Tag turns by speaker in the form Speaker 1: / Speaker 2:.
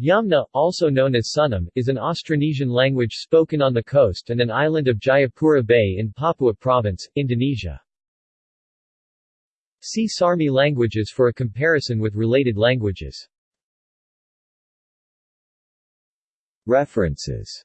Speaker 1: Yamna, also known as Sunam, is an Austronesian language spoken on the coast and an island of Jayapura Bay in Papua Province, Indonesia. See Sarmi languages for a comparison with related languages. References